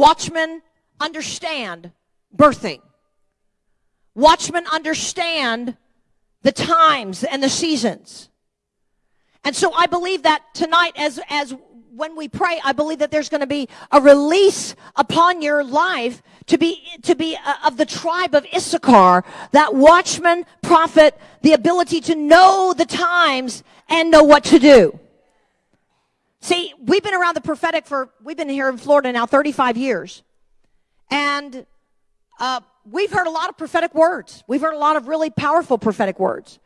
Watchmen understand birthing. Watchmen understand the times and the seasons. And so I believe that tonight as, as when we pray, I believe that there's going to be a release upon your life to be, to be uh, of the tribe of Issachar, that watchman, prophet, the ability to know the times and know what to do. See, we've been around the prophetic for, we've been here in Florida now 35 years. And, uh, we've heard a lot of prophetic words. We've heard a lot of really powerful prophetic words.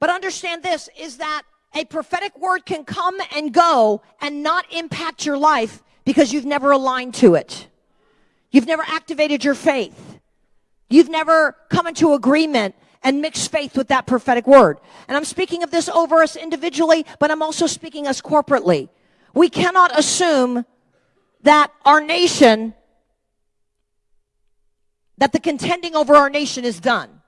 But understand this is that a prophetic word can come and go and not impact your life because you've never aligned to it. You've never activated your faith. You've never come into agreement and mix faith with that prophetic word. And I'm speaking of this over us individually, but I'm also speaking us corporately. We cannot assume that our nation, that the contending over our nation is done.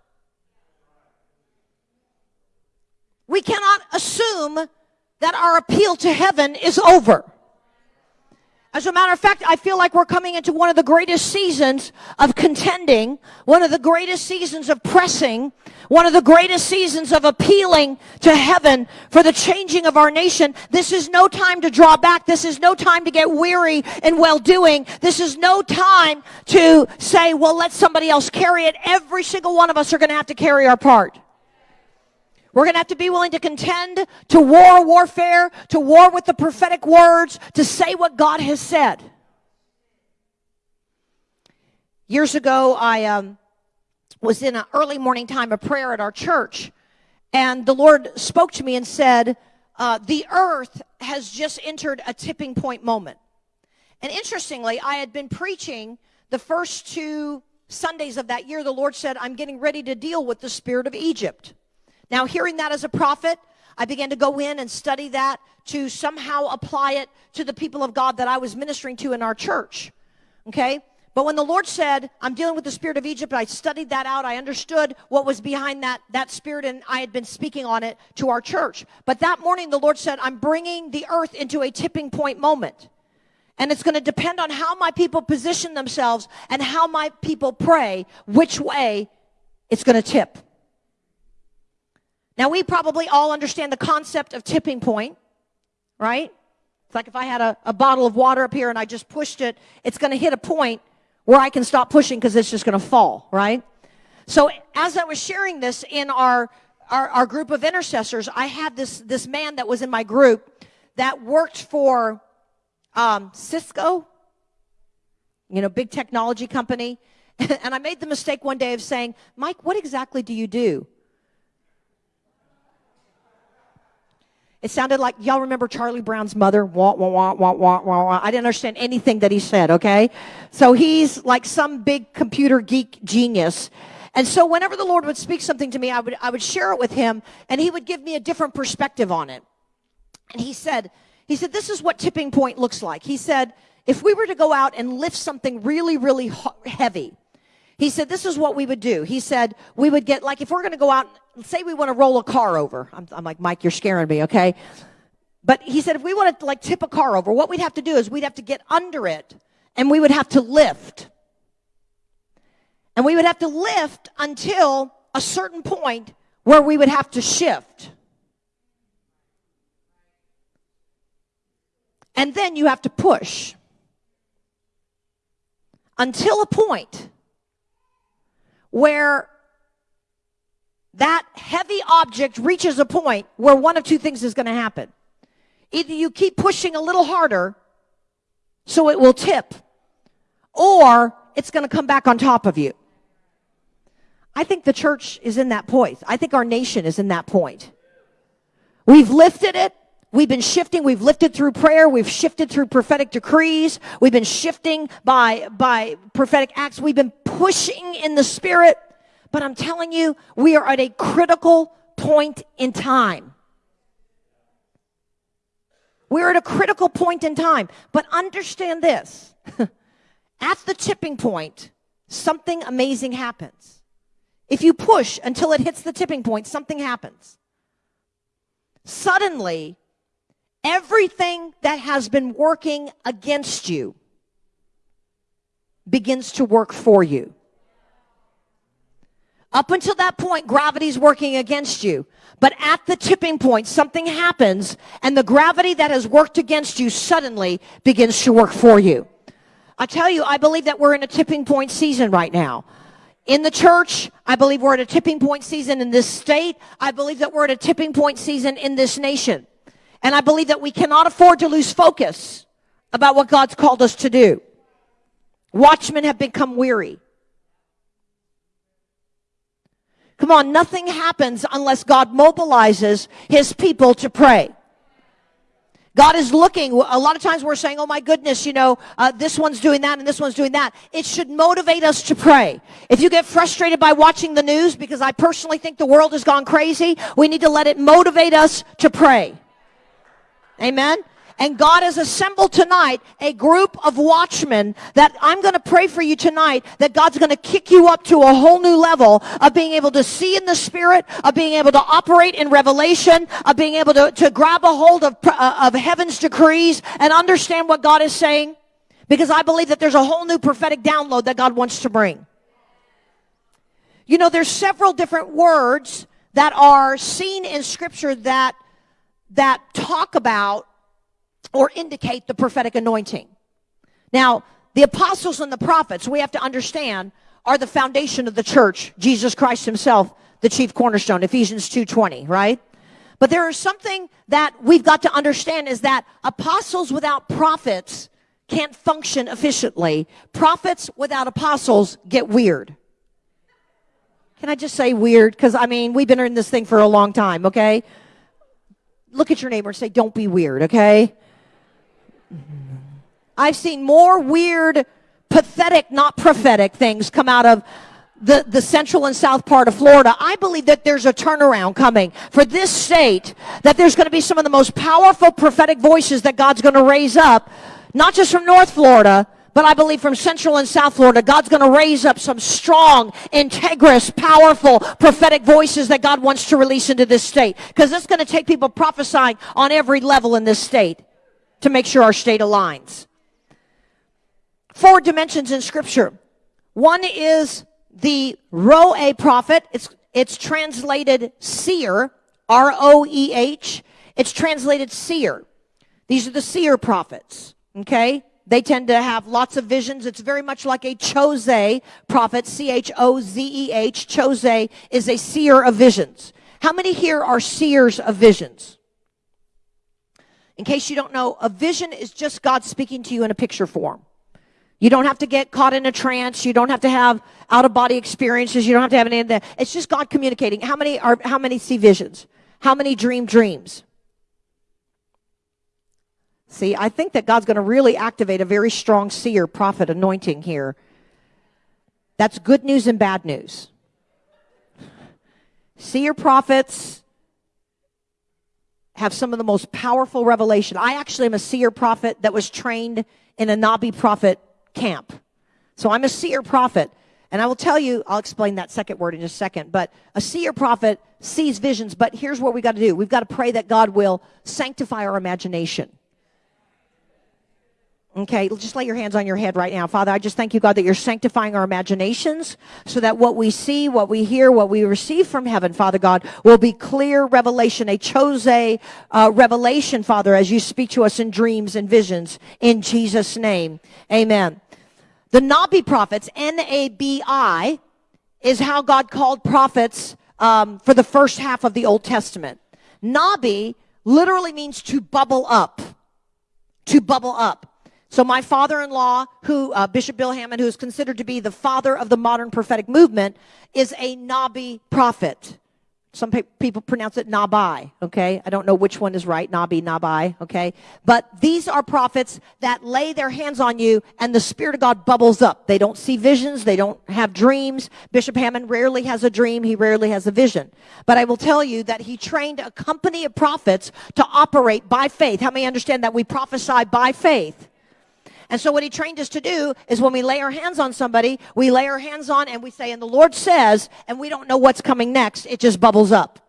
we cannot assume that our appeal to heaven is over. As a matter of fact, I feel like we're coming into one of the greatest seasons of contending, one of the greatest seasons of pressing, one of the greatest seasons of appealing to heaven for the changing of our nation. This is no time to draw back. This is no time to get weary in well doing. This is no time to say, well, let somebody else carry it. Every single one of us are going to have to carry our part. We're going to have to be willing to contend, to war warfare, to war with the prophetic words, to say what God has said. Years ago, I um, was in an early morning time of prayer at our church, and the Lord spoke to me and said, uh, The earth has just entered a tipping point moment. And interestingly, I had been preaching the first two Sundays of that year. The Lord said, I'm getting ready to deal with the spirit of Egypt. Now, hearing that as a prophet, I began to go in and study that to somehow apply it to the people of God that I was ministering to in our church. Okay? But when the Lord said, I'm dealing with the spirit of Egypt, I studied that out. I understood what was behind that, that spirit, and I had been speaking on it to our church. But that morning, the Lord said, I'm bringing the earth into a tipping point moment. And it's going to depend on how my people position themselves and how my people pray, which way it's going to tip. Now, we probably all understand the concept of tipping point, right? It's like if I had a, a bottle of water up here and I just pushed it, it's going to hit a point where I can stop pushing because it's just going to fall, right? So as I was sharing this in our, our, our group of intercessors, I had this, this man that was in my group that worked for um, Cisco, you know, big technology company. and I made the mistake one day of saying, Mike, what exactly do you do? It sounded like y'all remember Charlie Brown's mother. Wah, wah, wah, wah, wah, wah, wah. I didn't understand anything that he said, okay? So he's like some big computer geek genius. And so whenever the Lord would speak something to me, I would, I would share it with him and he would give me a different perspective on it. And he said, he said, this is what tipping point looks like. He said, if we were to go out and lift something really, really heavy, he said, this is what we would do. He said, we would get, like, if we're going to go out, say we want to roll a car over. I'm, I'm like, Mike, you're scaring me, okay? But he said, if we wanted to, like, tip a car over, what we'd have to do is we'd have to get under it and we would have to lift. And we would have to lift until a certain point where we would have to shift. And then you have to push until a point where that heavy object reaches a point where one of two things is going to happen. Either you keep pushing a little harder so it will tip, or it's going to come back on top of you. I think the church is in that point. I think our nation is in that point. We've lifted it. We've been shifting. We've lifted through prayer. We've shifted through prophetic decrees. We've been shifting by, by prophetic acts. We've been pushing in the spirit. But I'm telling you, we are at a critical point in time. We're at a critical point in time. But understand this. at the tipping point, something amazing happens. If you push until it hits the tipping point, something happens. Suddenly, everything that has been working against you begins to work for you. Up until that point, gravity's working against you. But at the tipping point, something happens and the gravity that has worked against you suddenly begins to work for you. I tell you, I believe that we're in a tipping point season right now. In the church, I believe we're at a tipping point season in this state. I believe that we're at a tipping point season in this nation. And I believe that we cannot afford to lose focus about what God's called us to do. Watchmen have become weary. Come on, nothing happens unless God mobilizes his people to pray. God is looking. A lot of times we're saying, oh my goodness, you know, uh, this one's doing that and this one's doing that. It should motivate us to pray. If you get frustrated by watching the news, because I personally think the world has gone crazy, we need to let it motivate us to pray. Amen. And God has assembled tonight a group of watchmen that I'm going to pray for you tonight that God's going to kick you up to a whole new level of being able to see in the spirit, of being able to operate in revelation, of being able to, to grab a hold of, uh, of heaven's decrees and understand what God is saying. Because I believe that there's a whole new prophetic download that God wants to bring. You know, there's several different words that are seen in scripture that, that talk about or indicate the prophetic anointing. Now, the apostles and the prophets, we have to understand, are the foundation of the church. Jesus Christ himself, the chief cornerstone, Ephesians 2.20, right? But there is something that we've got to understand is that apostles without prophets can't function efficiently. Prophets without apostles get weird. Can I just say weird? Because, I mean, we've been in this thing for a long time, okay? Look at your neighbor and say, don't be weird, okay? Mm-hmm. I've seen more weird, pathetic, not prophetic things come out of the, the central and south part of Florida. I believe that there's a turnaround coming for this state, that there's going to be some of the most powerful prophetic voices that God's going to raise up, not just from North Florida, but I believe from Central and South Florida, God's going to raise up some strong, integrous, powerful prophetic voices that God wants to release into this state. Because it's going to take people prophesying on every level in this state to make sure our state aligns. Four dimensions in scripture. One is the Roeh prophet. It's, it's translated seer, R-O-E-H. It's translated seer. These are the seer prophets. Okay? They tend to have lots of visions. It's very much like a chozeh prophet, C-H-O-Z-E-H. Chozeh is a seer of visions. How many here are seers of visions? In case you don't know, a vision is just God speaking to you in a picture form. You don't have to get caught in a trance. You don't have to have out of body experiences. You don't have to have any of that. It's just God communicating. How many are, how many see visions? How many dream dreams? See, I think that God's going to really activate a very strong seer prophet anointing here. That's good news and bad news. Seer prophets, have some of the most powerful revelation. I actually am a seer prophet that was trained in a Nabi prophet camp. So I'm a seer prophet. And I will tell you, I'll explain that second word in just a second, but a seer prophet sees visions, but here's what we got to do. We've got to pray that God will sanctify our imagination. Okay, just lay your hands on your head right now. Father, I just thank you, God, that you're sanctifying our imaginations so that what we see, what we hear, what we receive from heaven, Father God, will be clear revelation, a chozeh uh, revelation, Father, as you speak to us in dreams and visions. In Jesus' name, amen. The Nabi prophets, N-A-B-I, is how God called prophets um, for the first half of the Old Testament. Nabi literally means to bubble up. To bubble up. So my father-in-law, who uh, Bishop Bill Hamon, who is considered to be the father of the modern prophetic movement, is a Nabi prophet. Some pe- people pronounce it Nabai, okay? I don't know which one is right, Nabi, Nabai, okay? But these are prophets that lay their hands on you and the Spirit of God bubbles up. They don't see visions. They don't have dreams. Bishop Hamon rarely has a dream. He rarely has a vision. But I will tell you that he trained a company of prophets to operate by faith. How many understand that we prophesy by faith? And so what he trained us to do is when we lay our hands on somebody, we lay our hands on and we say, and the Lord says, and we don't know what's coming next. It just bubbles up.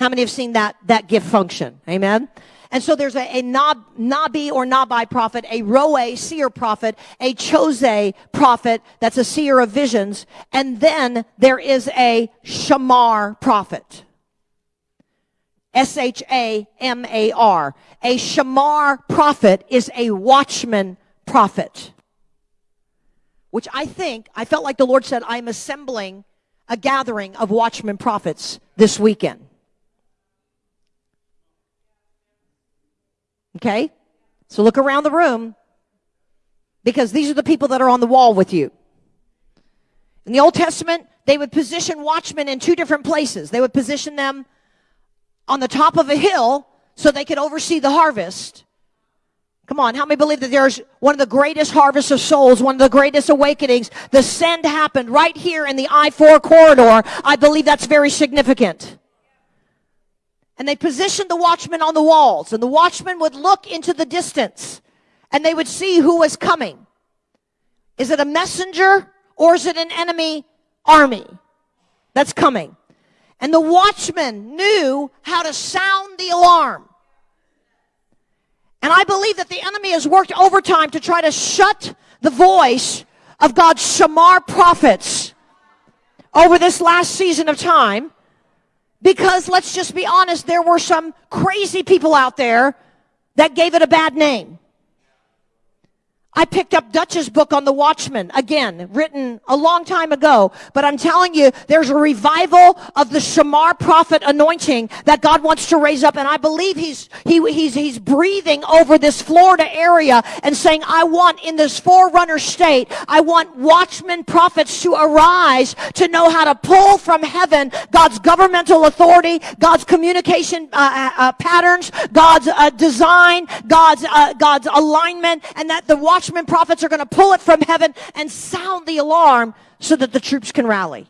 How many have seen that, that gift function? Amen. And so there's a, a Nab, Nabi or Nabai prophet, a Roeh seer prophet, a Chozeh prophet that's a seer of visions, and then there is a Shamar prophet. S-H-A-M-A-R. A Shamar prophet is a watchman prophet. Which I think, I felt like the Lord said, I'm assembling a gathering of watchman prophets this weekend. Okay? So look around the room because these are the people that are on the wall with you. In the Old Testament, they would position watchmen in two different places. They would position them on the top of a hill so they could oversee the harvest. Come on, how many believe that there's one of the greatest harvests of souls, one of the greatest awakenings? The send happened right here in the I-4 corridor. I believe that's very significant. And they positioned the watchmen on the walls, and the watchmen would look into the distance, and they would see who was coming. Is it a messenger, or is it an enemy army that's coming? And the watchmen knew how to sound the alarm. And I believe that the enemy has worked overtime to try to shut the voice of God's Shamar prophets over this last season of time. Because let's just be honest, there were some crazy people out there that gave it a bad name. I picked up Dutch's book on the Watchman, again, written a long time ago, but I'm telling you, there's a revival of the Shamar prophet anointing that God wants to raise up, and I believe he's, he, he's, he's breathing over this Florida area and saying, I want in this forerunner state, I want watchman prophets to arise to know how to pull from heaven God's governmental authority, God's communication uh, uh, uh patterns, God's uh, design, God's, uh, God's alignment, and that the watch watchmen prophets are going to pull it from heaven and sound the alarm so that the troops can rally.